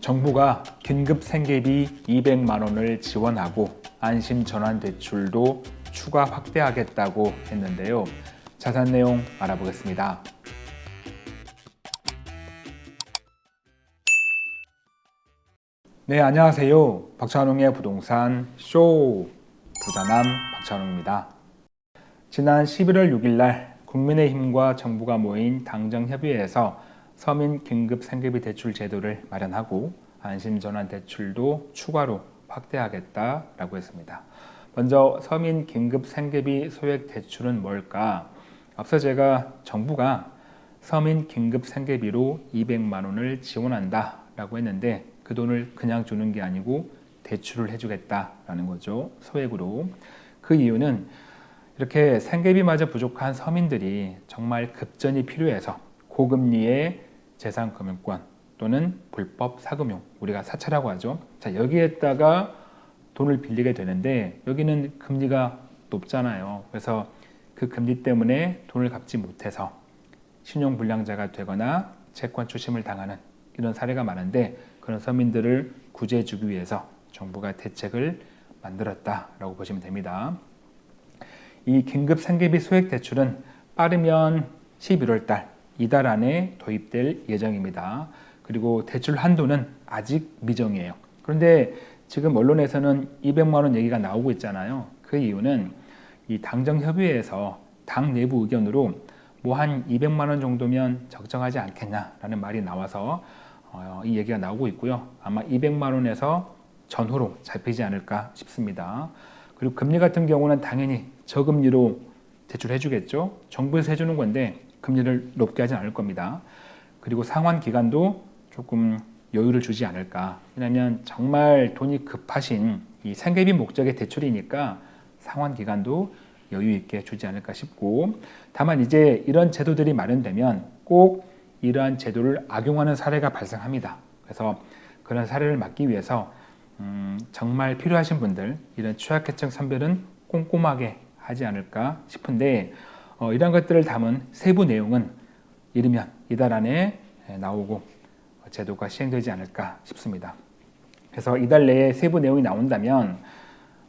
정부가 긴급 생계비 200만 원을 지원하고 안심 전환 대출도 추가 확대하겠다고 했는데요. 자세한 내용 알아보겠습니다. 네, 안녕하세요. 박찬웅의 부동산 쇼 부자남 박찬웅입니다. 지난 11월 6일 날 국민의힘과 정부가 모인 당정협의회에서 서민 긴급 생계비 대출 제도를 마련하고 안심전환 대출도 추가로 확대하겠다라고 했습니다. 먼저 서민 긴급 생계비 소액 대출은 뭘까? 앞서 제가 정부가 서민 긴급 생계비로 200만 원을 지원한다 라고 했는데 그 돈을 그냥 주는 게 아니고 대출을 해주겠다라는 거죠. 소액으로. 그 이유는 이렇게 생계비마저 부족한 서민들이 정말 급전이 필요해서 고금리의 재산금융권 또는 불법 사금융 우리가 사채라고 하죠. 자 여기에다가 돈을 빌리게 되는데 여기는 금리가 높잖아요. 그래서 그 금리 때문에 돈을 갚지 못해서 신용불량자가 되거나 채권 추심을 당하는 이런 사례가 많은데 그런 서민들을 구제해 주기 위해서 정부가 대책을 만들었다라고 보시면 됩니다. 이 긴급 생계비 소액 대출은 빠르면 11월 달 이달 안에 도입될 예정입니다. 그리고 대출 한도는 아직 미정이에요. 그런데 지금 언론에서는 200만 원 얘기가 나오고 있잖아요. 그 이유는 이 당정협의회에서 당 내부 의견으로 뭐 한 200만 원 정도면 적정하지 않겠냐라는 말이 나와서 어, 이 얘기가 나오고 있고요. 아마 200만 원에서 전후로 잡히지 않을까 싶습니다. 그리고 금리 같은 경우는 당연히 저금리로 대출해 주겠죠. 정부에서 해주는 건데 금리를 높게 하진 않을 겁니다. 그리고 상환 기간도 조금 여유를 주지 않을까. 왜냐하면 정말 돈이 급하신 이 생계비 목적의 대출이니까 상환 기간도 여유 있게 주지 않을까 싶고 다만 이제 이런 제도들이 마련되면 꼭 이러한 제도를 악용하는 사례가 발생합니다. 그래서 그런 사례를 막기 위해서 음, 정말 필요하신 분들 이런 취약계층 선별은 꼼꼼하게 하지 않을까 싶은데 어, 이런 것들을 담은 세부 내용은 이르면 이달 안에 나오고 제도가 시행되지 않을까 싶습니다. 그래서 이달 내에 세부 내용이 나온다면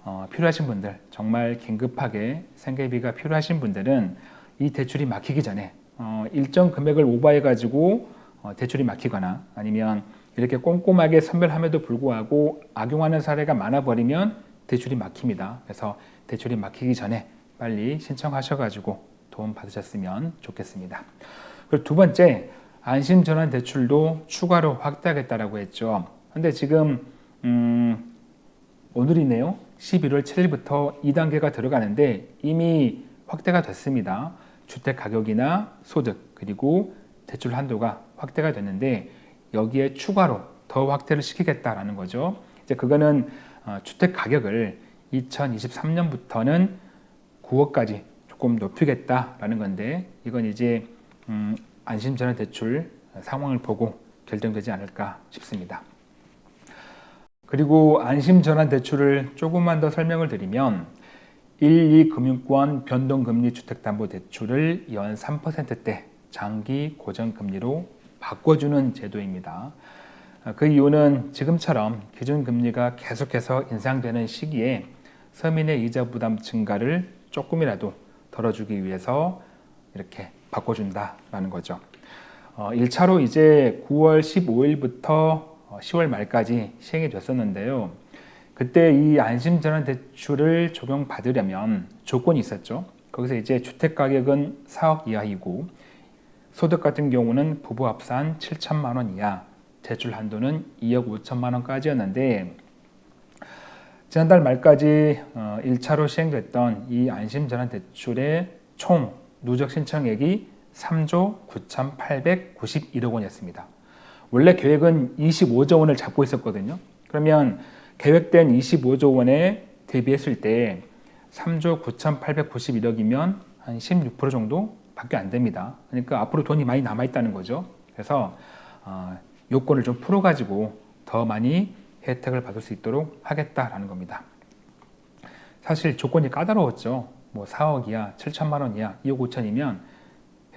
어, 필요하신 분들 정말 긴급하게 생계비가 필요하신 분들은 이 대출이 막히기 전에 어, 일정 금액을 오버해 가지고 어, 대출이 막히거나 아니면 이렇게 꼼꼼하게 선별함에도 불구하고 악용하는 사례가 많아 버리면 대출이 막힙니다. 그래서 대출이 막히기 전에 빨리 신청하셔가지고 도움 받으셨으면 좋겠습니다. 그리고 두 번째 안심전환 대출도 추가로 확대하겠다라고 했죠. 근데 지금 음, 오늘이네요. 11월 7일부터 2단계가 들어가는데 이미 확대가 됐습니다. 주택 가격이나 소득 그리고 대출 한도가 확대가 됐는데 여기에 추가로 더 확대를 시키겠다라는 거죠. 이제 그거는 어, 주택 가격을 2023년부터는 9억까지 조금 높이겠다라는 건데 이건 이제 음, 안심전환 대출 상황을 보고 결정되지 않을까 싶습니다. 그리고 안심전환 대출을 조금만 더 설명을 드리면 1, 2금융권 변동금리 주택담보대출을 연 3%대 장기 고정금리로 바꿔주는 제도입니다. 그 이유는 지금처럼 기준금리가 계속해서 인상되는 시기에 서민의 이자 부담 증가를 조금이라도 덜어주기 위해서 이렇게 바꿔준다라는 거죠. 어, 1차로 이제 9월 15일부터 10월 말까지 시행이 됐었는데요. 그때 이 안심전환 대출을 적용받으려면 조건이 있었죠. 거기서 이제 주택가격은 4억 이하이고 소득 같은 경우는 부부 합산 7천만 원 이하, 대출 한도는 2억 5천만 원까지였는데 지난달 말까지 1차로 어, 시행됐던 이 안심전환 대출의 총 누적 신청액이 3조 9,891억 원이었습니다. 원래 계획은 25조 원을 잡고 있었거든요. 그러면 계획된 25조 원에 대비했을 때 3조 9,891억이면 한 16% 정도 밖에 안 됩니다. 그러니까 앞으로 돈이 많이 남아있다는 거죠. 그래서 어, 요건을 좀 풀어가지고 더 많이 혜택을 받을 수 있도록 하겠다라는 겁니다. 사실 조건이 까다로웠죠. 뭐 4억 이하, 7천만 원 이하, 2억 5천이면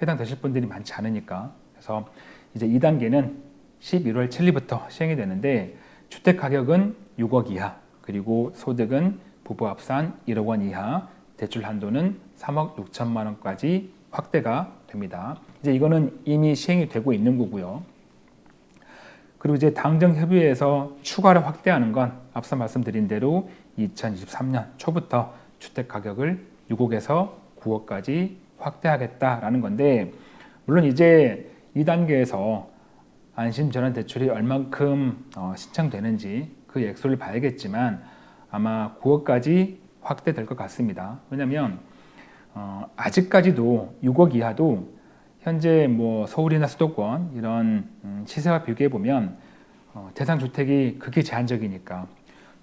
해당되실 분들이 많지 않으니까. 그래서 이제 2단계는 11월 7일부터 시행이 되는데 주택 가격은 6억 이하 그리고 소득은 부부 합산 1억 원 이하 대출 한도는 3억 6천만 원까지 확대가 됩니다. 이제 이거는 이미 시행이 되고 있는 거고요. 그리고 이제 당정 협의회에서 추가로 확대하는 건 앞서 말씀드린 대로 2023년 초부터 주택 가격을 6억에서 9억까지 확대하겠다라는 건데 물론 이제 이 단계에서 안심 전환 대출이 얼만큼 어, 신청되는지 그 액수를 봐야겠지만 아마 9억까지 확대될 것 같습니다. 왜냐하면 어, 아직까지도 6억 이하도 현재 뭐 서울이나 수도권 이런 음, 시세와 비교해 보면 어, 대상 주택이 극히 제한적이니까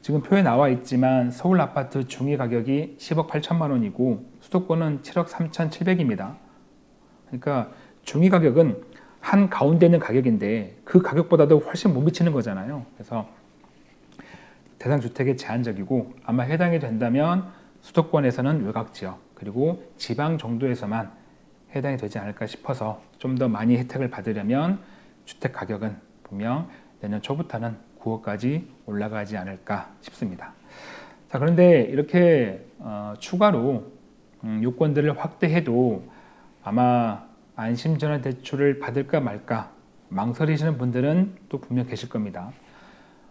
지금 표에 나와 있지만 서울 아파트 중위 가격이 10억 8천만 원이고 수도권은 7억 3천 7백입니다. 그러니까 중위 가격은 한 가운데 있는 가격인데 그 가격보다도 훨씬 못 미치는 거잖아요. 그래서 대상 주택이 제한적이고 아마 해당이 된다면 수도권에서는 외곽 지역 그리고 지방 정도에서만 해당이 되지 않을까 싶어서 좀 더 많이 혜택을 받으려면 주택 가격은 분명 내년 초부터는 9억까지 올라가지 않을까 싶습니다. 자 그런데 이렇게 어, 추가로 음, 요건들을 확대해도 아마 안심전환 대출을 받을까 말까 망설이시는 분들은 또 분명 계실 겁니다.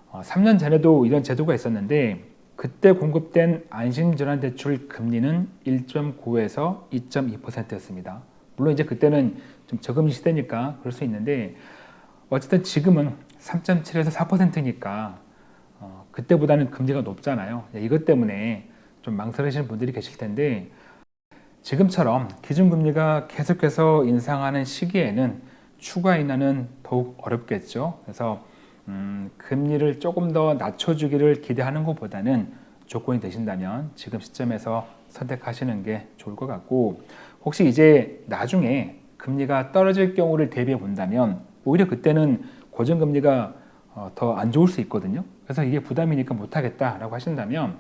어, 3년 전에도 이런 제도가 있었는데 그때 공급된 안심전환 대출 금리는 1.9에서 2.2%였습니다. 물론 이제 그때는 좀 저금리 시대니까 그럴 수 있는데 어쨌든 지금은 3.7에서 4%니까 어, 그때보다는 금리가 높잖아요. 이것 때문에 좀 망설이시는 분들이 계실 텐데 지금처럼 기준금리가 계속해서 인상하는 시기에는 추가 인하는 더욱 어렵겠죠. 그래서 음, 금리를 조금 더 낮춰주기를 기대하는 것보다는 조건이 되신다면 지금 시점에서 선택하시는 게 좋을 것 같고 혹시 이제 나중에 금리가 떨어질 경우를 대비해 본다면 오히려 그때는 고정금리가 어, 더안 좋을 수 있거든요. 그래서 이게 부담이니까 못하겠다라고 하신다면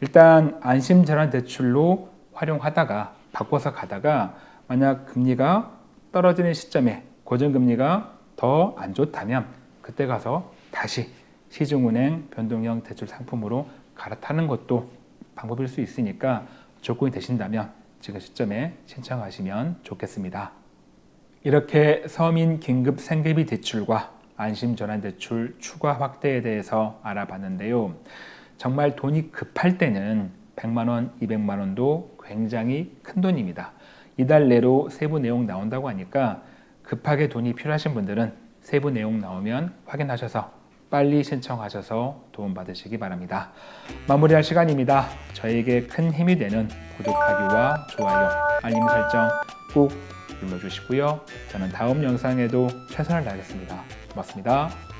일단 안심전환 대출로 활용하다가 바꿔서 가다가 만약 금리가 떨어지는 시점에 고정금리가 더 안 좋다면 그때 가서 다시 시중은행 변동형 대출 상품으로 갈아타는 것도 방법일 수 있으니까 조건이 되신다면 지금 시점에 신청하시면 좋겠습니다. 이렇게 서민 긴급 생계비 대출과 안심전환대출 추가 확대에 대해서 알아봤는데요. 정말 돈이 급할 때는 100만원, 200만원도 굉장히 큰 돈입니다. 이달 내로 세부 내용 나온다고 하니까 급하게 돈이 필요하신 분들은 세부 내용 나오면 확인하셔서 빨리 신청하셔서 도움받으시기 바랍니다. 마무리할 시간입니다. 저에게 큰 힘이 되는 구독하기와 좋아요, 알림 설정 꼭 눌러주시고요. 저는 다음 영상에도 최선을 다하겠습니다. 고맙습니다.